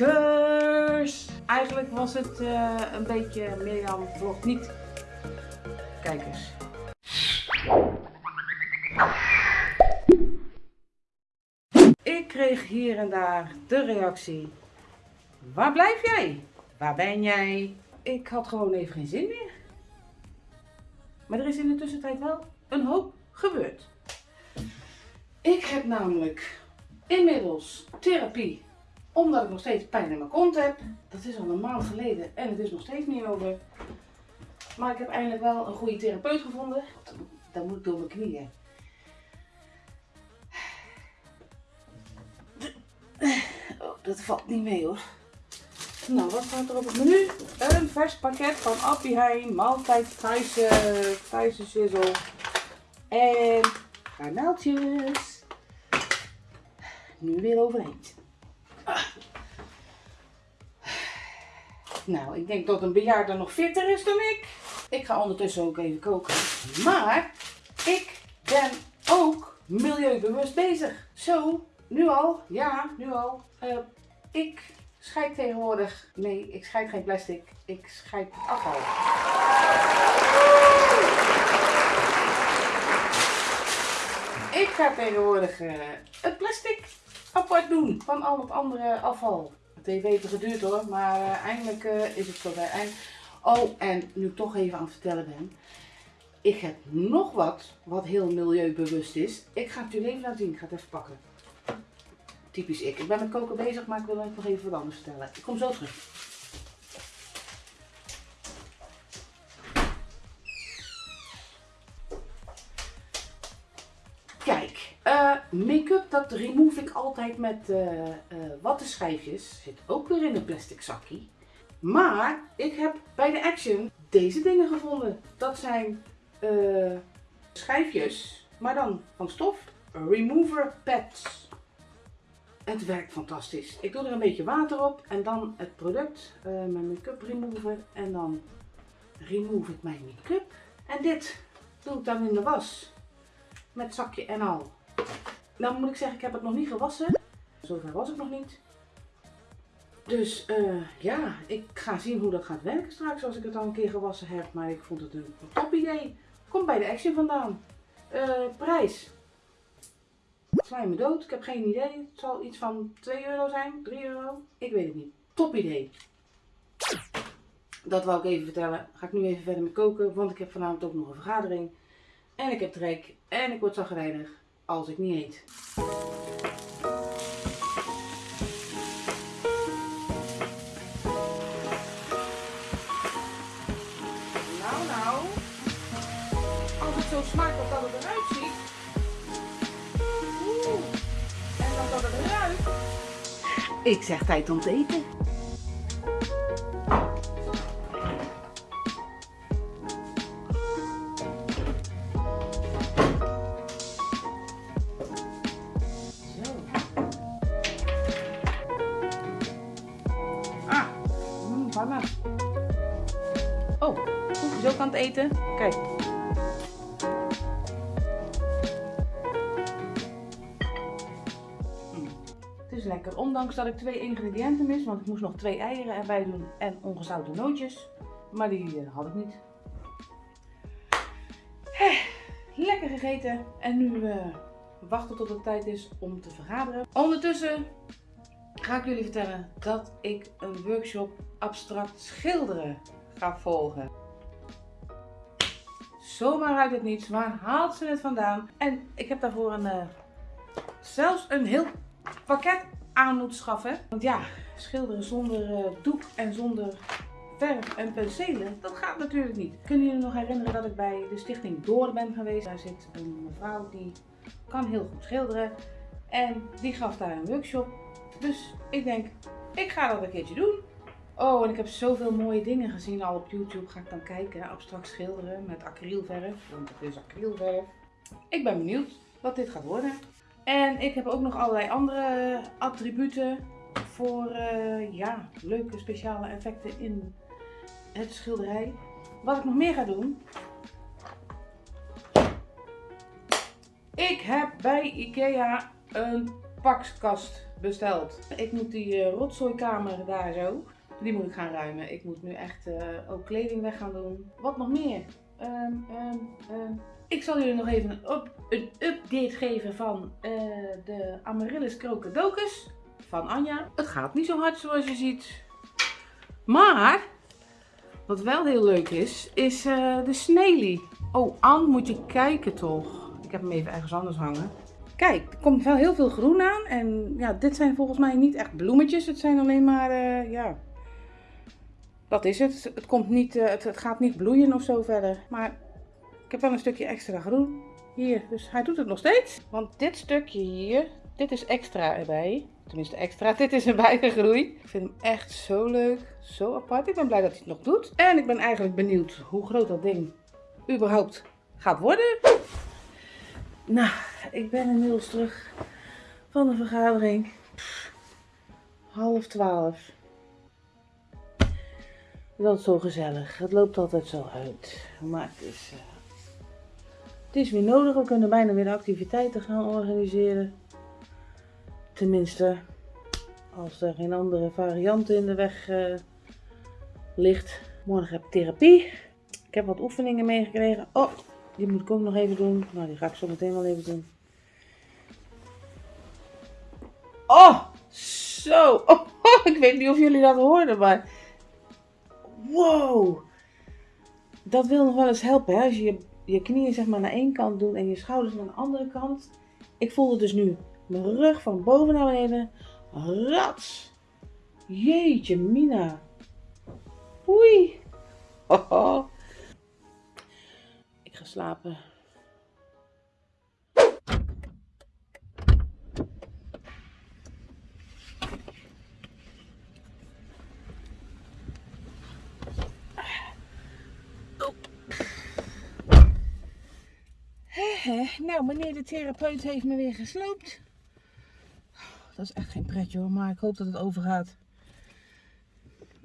kijkers. Eigenlijk was het eh, een beetje Mirjam vlogt niet kijkers. En daar de reactie. Waar blijf jij? Waar ben jij? Ik had gewoon even geen zin meer. Maar er is in de tussentijd wel een hoop gebeurd. Ik heb namelijk inmiddels therapie, omdat ik nog steeds pijn in mijn kont heb. Dat is al een maand geleden en het is nog steeds niet over. Maar ik heb eindelijk wel een goede therapeut gevonden. Dat moet ik door mijn knieën. Dat valt niet mee hoor. Nou, wat staat er op het menu? Een vers pakket van Appie Heijn, maaltijd Thaise shizzle en garnaaltjes. Nu weer overheen. Ah. Nou, ik denk dat een bejaarde nog fitter is dan ik. Ik ga ondertussen ook even koken. Maar ik ben ook milieubewust bezig. Zo, nu al, ja, nu al. Uh, ik scheid tegenwoordig, nee, ik scheid geen plastic, ik scheid afval. Ik ga tegenwoordig uh, het plastic apart doen van al het andere afval. Het heeft even geduurd hoor, maar uh, eindelijk uh, is het zover. En, oh, en nu ik toch even aan het vertellen ben. Ik heb nog wat, wat heel milieubewust is. Ik ga het jullie even laten zien. Ik ga het even pakken. Typisch ik. Ik ben met koken bezig, maar ik wil nog even wat anders vertellen. Ik kom zo terug. Kijk, uh, make-up dat remove ik altijd met uh, uh, wattenschijfjes. Zit ook weer in een plastic zakje. Maar ik heb bij de Action deze dingen gevonden. Dat zijn schijfjes, maar dan van stof. Remover pads. Het werkt fantastisch. Ik doe er een beetje water op en dan het product, uh, mijn make-up remover. En dan remove ik mijn make-up. En dit doe ik dan in de was. Met zakje en al. Nou moet ik zeggen, ik heb het nog niet gewassen. Zover was ik nog niet. Dus uh, ja, ik ga zien hoe dat gaat werken straks als ik het al een keer gewassen heb. Maar ik vond het een top idee. Komt bij de Action vandaan. Uh, prijs Sla dood? Ik heb geen idee. Het zal iets van 2 euro zijn, 3 euro. Ik weet het niet. Top idee. Dat wou ik even vertellen. Ga ik nu even verder met koken, want ik heb vanavond ook nog een vergadering. En ik heb trek en ik word zagrijnig als ik niet eet. Ik zeg tijd om te eten. Ondanks dat ik twee ingrediënten mis, want ik moest nog twee eieren erbij doen en ongezouten nootjes. Maar die uh, had ik niet. Lekker gegeten en nu uh, wachten tot het tijd is om te vergaderen. Ondertussen ga ik jullie vertellen dat ik een workshop abstract schilderen ga volgen. Zomaar uit het niets, waar haalt ze het vandaan? En ik heb daarvoor een, uh, zelfs een heel pakket aan moet schaffen. Want ja, schilderen zonder uh, doek en zonder verf en penselen, dat gaat natuurlijk niet. Kunnen jullie nog herinneren dat ik bij de stichting Door ben geweest? Daar zit een mevrouw die kan heel goed schilderen. En die gaf daar een workshop. Dus ik denk, ik ga dat een keertje doen. Oh, en ik heb zoveel mooie dingen gezien al op YouTube. Ga ik dan kijken, abstract schilderen met acrylverf. Want het is acrylverf. Ik ben benieuwd wat dit gaat worden. En ik heb ook nog allerlei andere attributen voor eh, ja, leuke speciale effecten in het schilderij. Wat ik nog meer ga doen. Ik heb bij Ikea een pakskast besteld. Ik moet die uh, rotzooikamer daar zo, die moet ik gaan ruimen. Ik moet nu echt uh, ook kleding weg gaan doen. Wat nog meer? Um, um, um. Ik zal jullie nog even een, een update geven van uh, de Amaryllis Crocodocus van Anja. Het gaat niet zo hard zoals je ziet. Maar, wat wel heel leuk is, is uh, de Snaily. Oh, Anne, moet je kijken toch. Ik heb hem even ergens anders hangen. Kijk, er komt wel heel veel groen aan. En ja, dit zijn volgens mij niet echt bloemetjes. Het zijn alleen maar, uh, ja... Dat is het. Het, komt niet, het, het gaat niet bloeien of zo verder. Maar ik heb wel een stukje extra groen hier. Dus hij doet het nog steeds. Want dit stukje hier, dit is extra erbij. Tenminste extra, dit is erbij gegroeid. Ik vind hem echt zo leuk, zo apart. Ik ben blij dat hij het nog doet. En ik ben eigenlijk benieuwd hoe groot dat ding überhaupt gaat worden. Nou, ik ben inmiddels terug van de vergadering. Half twaalf. Dat is zo gezellig. Het loopt altijd zo uit. Maar het is, uh, het is weer nodig. We kunnen bijna weer activiteiten gaan organiseren. Tenminste, als er geen andere variant in de weg uh, ligt. Morgen heb ik therapie. Ik heb wat oefeningen meegekregen. Oh, die moet ik ook nog even doen. Nou, die ga ik zo meteen wel even doen. Oh, zo. Oh, ik weet niet of jullie dat hoorden, maar... Wow. Dat wil nog wel eens helpen, hè? Als je, je je knieën zeg maar naar één kant doet en je schouders naar de andere kant. Ik voelde dus nu mijn rug van boven naar beneden. Rats. Jeetje, Mina. Oei. Ik ga slapen. Nou, meneer de therapeut heeft me weer gesloopt. Dat is echt geen pretje hoor, maar ik hoop dat het overgaat.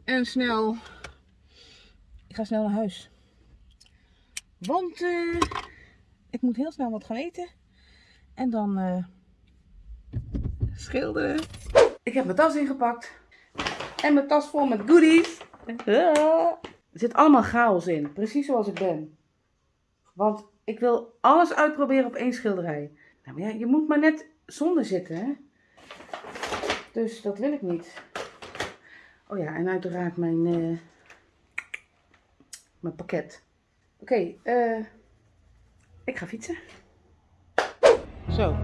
En snel. Ik ga snel naar huis. Want uh, ik moet heel snel wat gaan eten. En dan uh, schilderen. Ik heb mijn tas ingepakt. En mijn tas vol met goodies. Er zit allemaal chaos in. Precies zoals ik ben. Want ik wil alles uitproberen op één schilderij. Nou, maar ja, je moet maar net zonder zitten, hè. Dus dat wil ik niet. Oh ja, en uiteraard mijn, uh, mijn pakket. Oké, okay, uh, ik ga fietsen. Zo,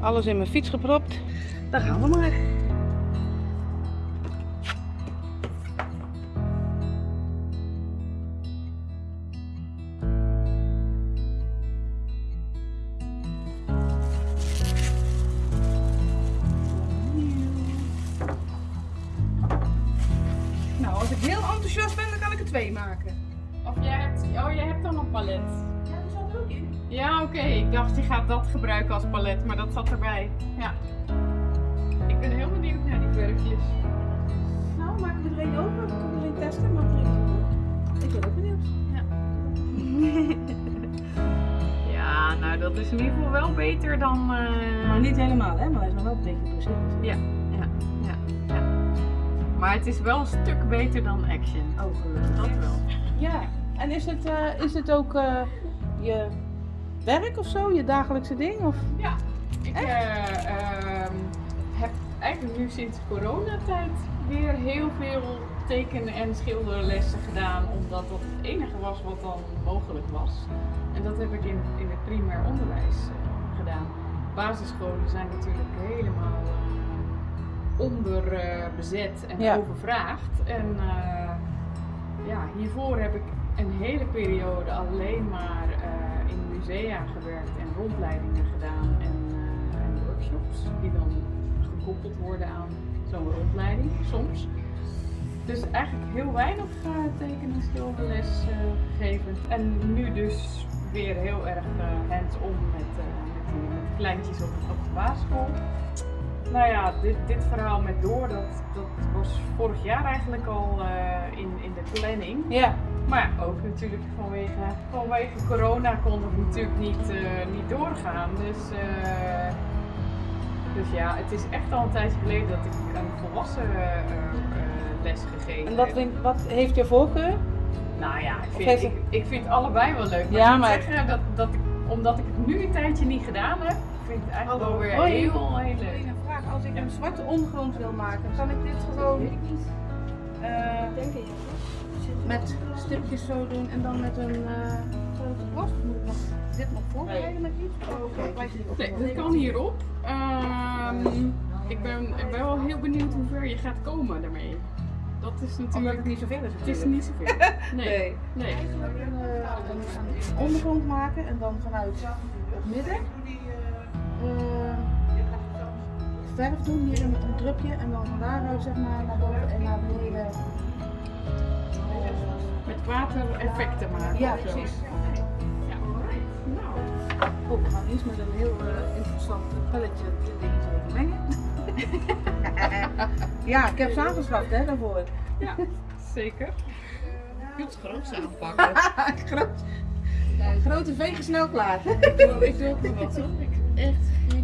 alles in mijn fiets gepropt. Daar gaan we maar. Twee maken. Of jij hebt, oh, jij hebt dan een palet. Ja, dat zat er ook in. Ja, oké. Okay. Ik dacht, je gaat dat gebruiken als palet, maar dat zat erbij. Ja. Ik ben heel benieuwd naar die verfjes. Nou, maken we er een open. Kunnen er een testen, maar Ik ben ook benieuwd. Ja. ja, nou dat is in ieder geval wel beter dan... Uh... Maar niet helemaal, hè? Maar hij is nog wel een beetje precies. Ja. Maar het is wel een stuk beter dan Action. Oh, gelukkig. Dat wel. Ja, en is het, uh, is het ook uh, je werk of zo, je dagelijkse ding? Of? Ja, ik uh, heb eigenlijk nu sinds coronatijd weer heel veel tekenen en schilderlessen gedaan, omdat dat het enige was wat dan mogelijk was. En dat heb ik in, in het primair onderwijs gedaan. Basisscholen zijn natuurlijk helemaal onderbezet en ja. overvraagd. En uh, ja, hiervoor heb ik een hele periode alleen maar uh, in musea gewerkt en rondleidingen gedaan en, uh, en, workshops die dan gekoppeld worden aan zo'n rondleiding soms. Dus eigenlijk heel weinig tekenen en schilderles gegeven. En nu dus weer heel erg hands-on met, met, met, kleintjes op, op de basisschool. Nou ja, dit, dit verhaal met door, dat, dat was vorig jaar eigenlijk al uh, in, in de planning. Ja. Maar ook natuurlijk vanwege, vanwege corona kon het natuurlijk niet, uh, niet doorgaan. Dus, uh, dus ja, het is echt al een tijdje geleden dat ik een volwassen les gegeven En wat, vind, wat heeft je voorkeur? Nou ja, ik vind, ik, ik vind allebei wel leuk. Maar ja, ik maar... zeggen dat, dat ik, omdat ik het nu een tijdje niet gedaan heb, vind ik het eigenlijk wel weer heel, heel leuk. Als ik een zwarte ondergrond wil maken, kan ik dit gewoon... Uh, je? Met stipjes zo doen en dan met een uh, grote borst. Moet ik nog, dit nog voorbereiden met iets? Oh, okay. Nee, dat kan hierop. Um, ik, ben, ik ben wel heel benieuwd hoe ver je gaat komen daarmee. Dat is natuurlijk... Omdat het niet zoveel is Het is niet zoveel. Nee. nee. nee. Een ondergrond maken en dan vanuit het midden uh, verf doen hier met een drupje en dan van daaruit zeg maar naar boven en naar beneden. Met water effecten maken. Ja, precies. Ja. Nou. Oh, we gaan eerst met een heel uh, interessant pelletje dit ding even mengen. ja, ik heb samengeslacht hè, daarvoor. Ja, zeker. Goed groot aanpakken. Groot. Grote vegen snel klaar. ik doe, ook nog wat hoor. Ik heb echt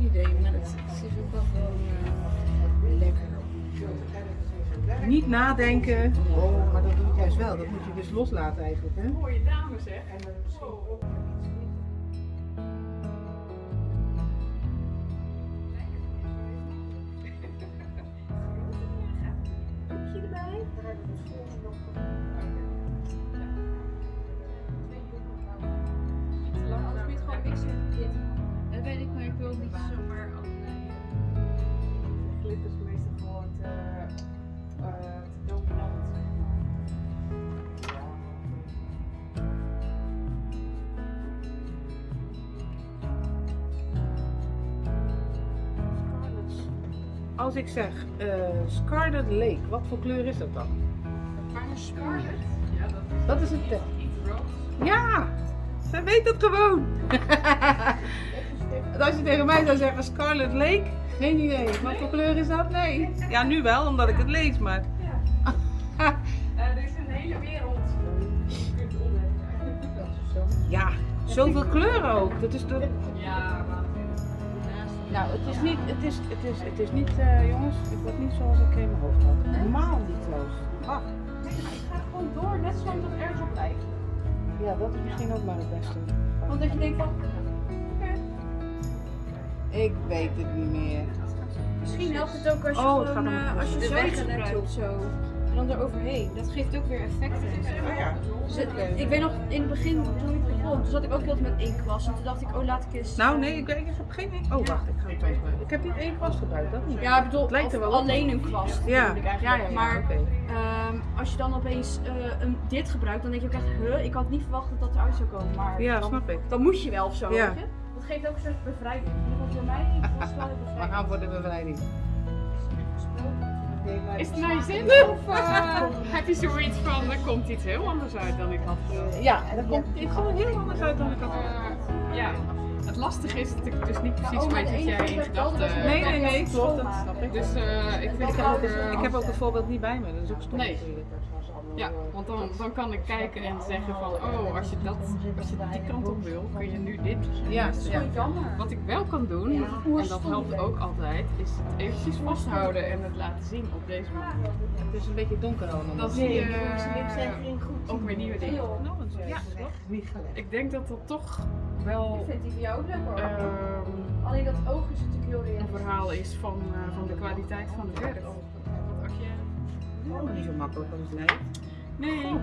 Niet nadenken. Oh, maar dat doe ik juist wel. Dat moet je dus loslaten eigenlijk. Hè? Mooie dames hè. als ik zeg uh, Scarlet Lake, wat voor kleur is dat dan? Scarlet? Ja, dat is, dat is een tent. Ja, ze weet het gewoon. als je tegen mij zou zeggen Scarlet Lake, geen idee. Wat voor kleur is dat? Nee. Ja, nu wel, omdat ik het lees, maar... Ja. er is een hele wereld. Je kunt Ja, zoveel kleuren ook. Dat is de... Ja. Nou, het is niet, het is, het is, het is niet, uh, jongens, het wordt niet zoals ik in mijn hoofd had. Normaal niet Loos. Wacht. Ik ga gewoon door, net zolang het ergens op lijkt. Ja, dat is misschien ook maar het beste. Want dat je denkt van, oké. Okay. Ik weet het niet meer. Misschien helpt het ook als je oh, gewoon, uh, als je de weg gebruikt of zo dan eroverheen. Dat geeft ook weer effecten. Oh ja. Dus ik weet nog, in het begin, toen ik begon, toen zat ik ook heel met één kwast. En toen dacht ik, oh laat ik eens... Nou nee, ik, ik heb geen Oh wacht, ik ga het even. Ik heb niet één kwast gebruikt, dat niet. Ja, ik bedoel, lijkt er wel alleen een kwast. Ja. Ik. Ja, ja, maar um, als je dan opeens uh, een, dit gebruikt, dan denk je ook echt, huh, ik had niet verwacht dat dat eruit zou komen. Maar ja, dan, snap ik. Dan moet je wel of zo, ja. weet je? Dat geeft ook een soort bevrijding. Dat voor mij was wel een bevrijding. We gaan voor de bevrijding. Is het naar je zin of uh, heb je zoiets van, er komt iets heel anders uit dan ik had gedacht? Ja, er komt iets gewoon heel anders uit dan ik had gedacht. Uh, ja. Het lastige is dat ik dus niet precies oh, weet wat jij in gedachten Nee, nee, nee, klopt, dat snap ik. Dus uh, ik, vind ik, heb ook, ik heb ook het voorbeeld niet bij me, dat is ook stom nee. Ja, want dan, dan kan ik kijken en zeggen van, oh, als je, dat, als je die kant op wil, kun je nu dit. Ja, ja. Wat ik wel kan doen, en dat helpt ook altijd, is het eventjes vasthouden en het laten zien op deze manier. Het is een beetje donker allemaal. Dan zie je uh, ook weer nieuwe dingen. Ja, ik denk dat dat toch wel ik vind die voor jou ook leuk hoor. Uh, Alleen dat oog is natuurlijk heel realistisch. Een verhaal is van, uh, van de kwaliteit van de verf. Wat je... Oh, niet zo makkelijk als het lijkt. Nee.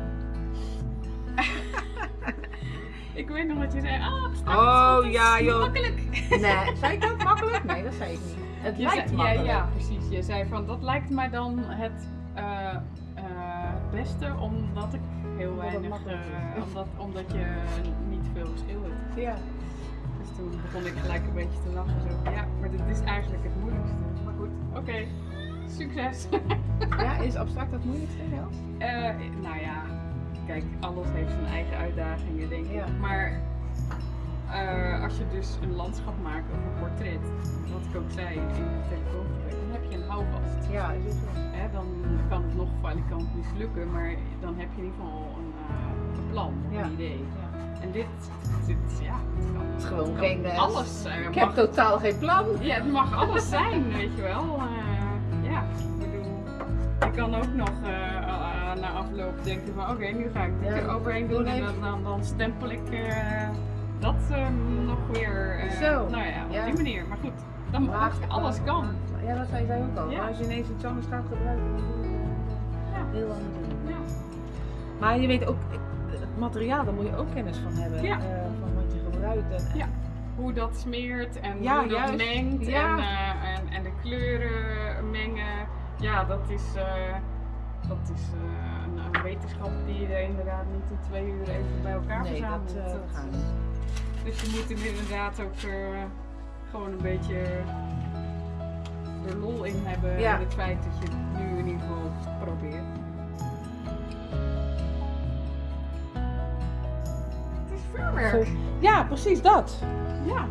ik weet nog wat je zei. Ah, oh ja, joh. Makkelijk. Nee, zei ik dat makkelijk? Nee, dat zei ik niet. Het je lijkt zei, makkelijk. Ja, ja, precies. Je zei van dat lijkt mij dan het uh, uh, beste omdat ik heel weinig, uh, omdat, omdat je niet veel verschil hebt. Ja. Dus toen begon ik gelijk een beetje te lachen. Zo. Ja, maar dit is eigenlijk het moeilijkste. Maar goed, oké. Okay. Succes! ja, is abstract het moeilijkste, ja? Uh, nou ja, kijk, alles heeft zijn eigen uitdagingen, denk ik. Ja. Maar eh, als je dus een landschap maakt of een portret, wat ik ook zei in het telefoongesprek, dan heb je een houvast. Ja, is het zo. Hè, dan kan het nog valikant mislukken, maar dan heb je in ieder geval een, eh, plan, Ja. een idee. Ja. En dit, dit ja, het kan, Het is gewoon kan geen, eh, alles. eh, Ik heb totaal geen plan. ja, het mag alles zijn, weet je wel. Kan ook nog eh, eh, na afloop denken van oké, nu ga ik dit Ja. er overheen doen en dan, dan, dan stempel ik eh, dat eh, nog weer. eh, Zo. Nou ja, op Ja. die manier. Maar goed, dan Maar- alles kan. Ja, dat zei zij ook al. Ja. Maar als je ineens iets anders gaat gebruiken, dan je heel anders. doen. Maar je weet ook, het materiaal, daar moet je ook kennis van hebben. Van wat je gebruikt. En. Hoe dat smeert en hoe dat mengt en, en, en de kleuren. Ja, dat is, eh, dat is eh, een, wetenschap die je inderdaad niet in twee uur even bij elkaar Nee, verzamelt. dat, eh, Dat-. Dus je moet er inderdaad ook gewoon een beetje er lol in hebben. Ja. En het feit dat je het nu in ieder geval probeert. Het is vuurwerk. Ja, precies dat. Ja.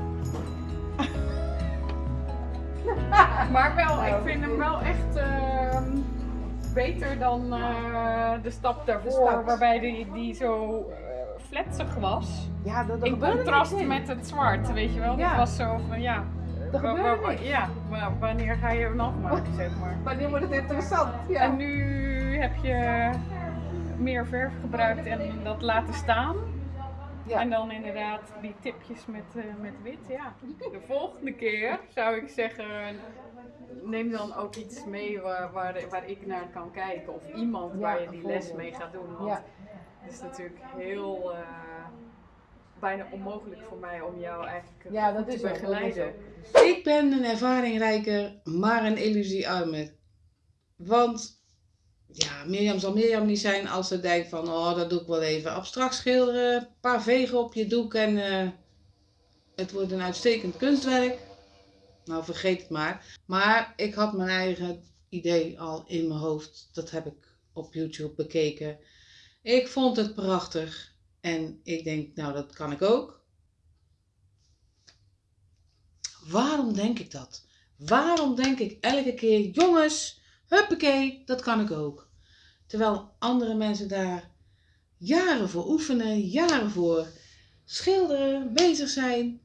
maar wel, ik Nou, vind hem wel echt ehm, beter dan eh, de stap daarvoor, waarbij die, die zo eh, fletsig was. Ja, dat, dat In contrast in. met het zwart, weet je wel. Ja. Dat was zo van, ja, wa- gebeurde ja wa- wanneer ga je hem afmaken, zeg maar. Wanneer wordt het interessant? Ja. En nu heb je meer verf gebruikt en dat laten staan. Ja. En dan inderdaad die tipjes met, eh, met wit, ja. De volgende keer zou ik zeggen, neem dan ook iets mee waar, waar, waar ik naar kan kijken. Of iemand Ja, waar je die les mee gaat doen. Want Ja. het is natuurlijk heel, eh, bijna onmogelijk voor mij om jou eigenlijk eh, Ja, dat te is wel. Dat is begeleiden. Ik ben een ervaringrijker, maar een illusiearmer. Want ja, Mirjam zal Mirjam niet zijn als ze denkt van, oh, dat doe ik wel even. Abstract schilderen, een paar vegen op je doek en eh, het wordt een uitstekend kunstwerk. Nou, vergeet het maar. Maar ik had mijn eigen idee al in mijn hoofd. Dat heb ik op YouTube bekeken. Ik vond het prachtig. En ik denk, nou, dat kan ik ook. Waarom denk ik dat? Waarom denk ik elke keer, jongens, huppakee, dat kan ik ook. Terwijl andere mensen daar jaren voor oefenen, jaren voor schilderen, bezig zijn.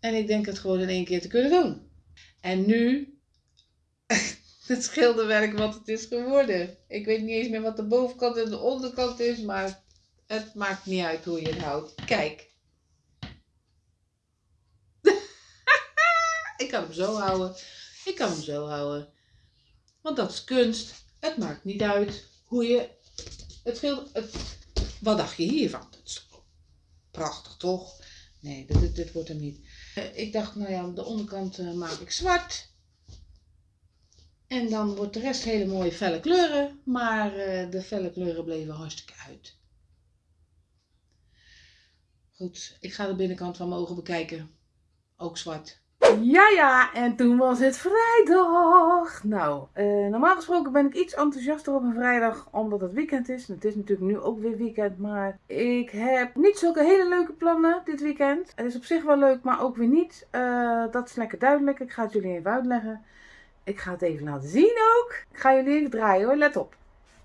En ik denk het gewoon in één keer te kunnen doen. En nu, het schilderwerk wat het is geworden. Ik weet niet eens meer wat de bovenkant en de onderkant is, maar het maakt niet uit hoe je het houdt. Kijk. Ik kan hem zo houden. Ik kan hem zo houden. Want dat is kunst. Het maakt niet uit hoe je het. Het, wat dacht je hiervan? Dat is prachtig toch? Nee, dit, dit, wordt hem niet. Eh, Ik dacht, nou ja, de onderkant eh, maak ik zwart. En dan wordt de rest hele mooie felle kleuren. Maar eh, de felle kleuren bleven hartstikke uit. Goed, ik ga de binnenkant van mijn ogen bekijken. Ook zwart. Ja, ja, en toen was het vrijdag. Nou, eh, normaal gesproken ben ik iets enthousiaster op een vrijdag, omdat het weekend is. Het is natuurlijk nu ook weer weekend, maar ik heb niet zulke hele leuke plannen dit weekend. Het is op zich wel leuk, maar ook weer niet. Eh, dat is lekker duidelijk. Ik ga het jullie even uitleggen. Ik ga het even laten zien ook. Ik ga jullie even draaien hoor, let op.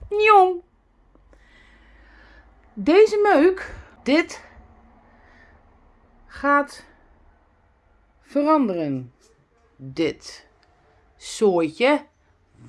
Jong. Deze meuk, dit gaat veranderen. Dit soortje.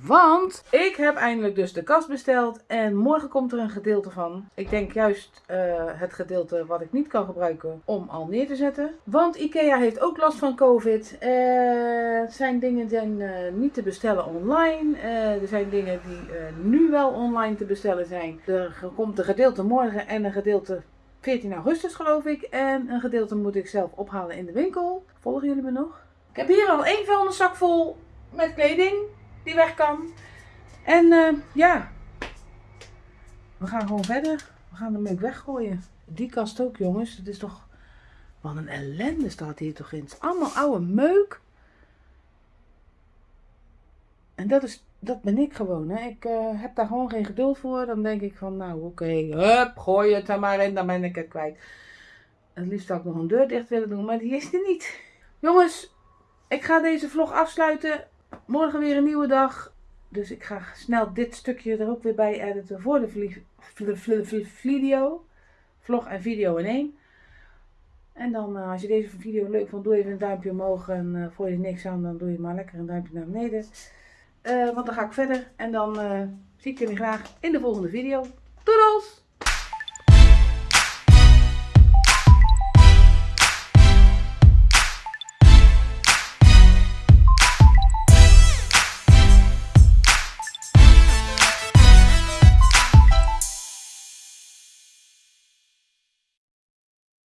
Want ik heb eindelijk dus de kast besteld en morgen komt er een gedeelte van. Ik denk juist eh, het gedeelte wat ik niet kan gebruiken om al neer te zetten. Want Ikea heeft ook last van COVID. Er zijn dingen zijn eh, niet te bestellen online. Er zijn dingen die nu wel online te bestellen zijn. Er komt een gedeelte morgen en een gedeelte 14 augustus geloof ik. En een gedeelte moet ik zelf ophalen in de winkel. Volgen jullie me nog? Ik heb hier al één vuilniszak vol met kleding die weg kan. En eh, ja, we gaan gewoon verder. We gaan de meuk weggooien. Die kast ook jongens. Het is toch... Wat een ellende staat hier toch in. Het is allemaal oude meuk. En dat, is, dat ben ik gewoon. Hè. Ik eh, heb daar gewoon geen geduld voor. Dan denk ik van, nou oké, gooi het er maar in. Dan ben ik het kwijt. Het liefst zou ik nog een deur dicht willen doen, maar die is er niet. Jongens, ik ga deze vlog afsluiten. Morgen weer een nieuwe dag. Dus ik ga snel dit stukje er ook weer bij editen voor de video. Vlog en video in één. En dan, eh, als je deze video leuk vond, doe even een duimpje omhoog. En eh voor je niks aan, dan doe je maar lekker een duimpje naar beneden. Eh, want dan ga ik verder. En dan eh, zie ik jullie graag in de volgende video. Doedels!